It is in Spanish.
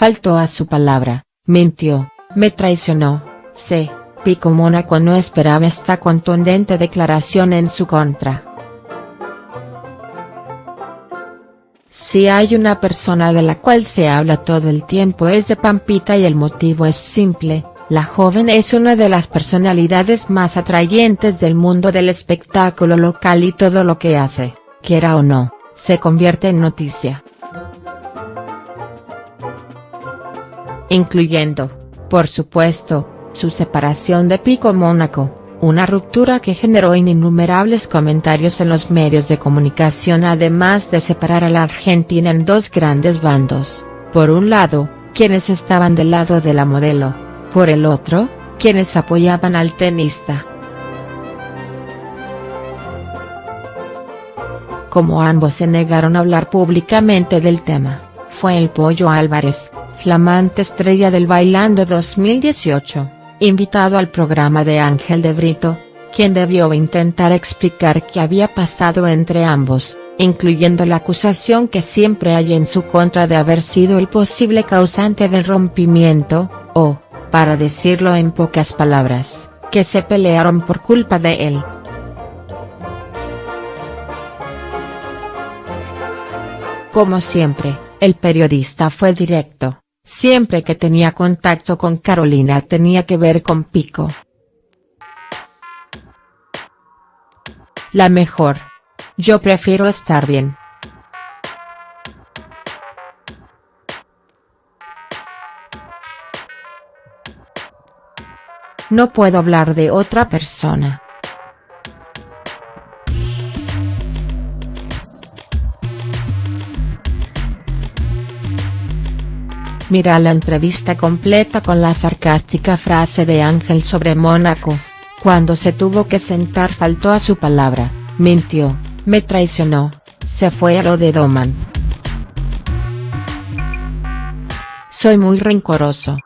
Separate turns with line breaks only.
faltó a su palabra, mintió, me traicionó, C. Pico Mónaco no esperaba esta contundente declaración en su contra. Si hay una persona de la cual se habla todo el tiempo es de Pampita y el motivo es simple, la joven es una de las personalidades más atrayentes del mundo del espectáculo local y todo lo que hace, quiera o no, se convierte en noticia. Incluyendo, por supuesto, su separación de Pico Mónaco, una ruptura que generó innumerables comentarios en los medios de comunicación además de separar a la Argentina en dos grandes bandos, por un lado, quienes estaban del lado de la modelo, por el otro, quienes apoyaban al tenista. Como ambos se negaron a hablar públicamente del tema, fue el Pollo Álvarez, flamante estrella del Bailando 2018 invitado al programa de Ángel de Brito, quien debió intentar explicar qué había pasado entre ambos, incluyendo la acusación que siempre hay en su contra de haber sido el posible causante del rompimiento, o, para decirlo en pocas palabras, que se pelearon por culpa de él. Como siempre, el periodista fue directo. Siempre que tenía contacto con Carolina tenía que ver con Pico. La mejor. Yo prefiero estar bien. No puedo hablar de otra persona. Mira la entrevista completa con la sarcástica frase de Ángel sobre Mónaco. Cuando se tuvo que sentar faltó a su palabra, mintió, me traicionó, se fue a lo de Doman. Soy muy rencoroso.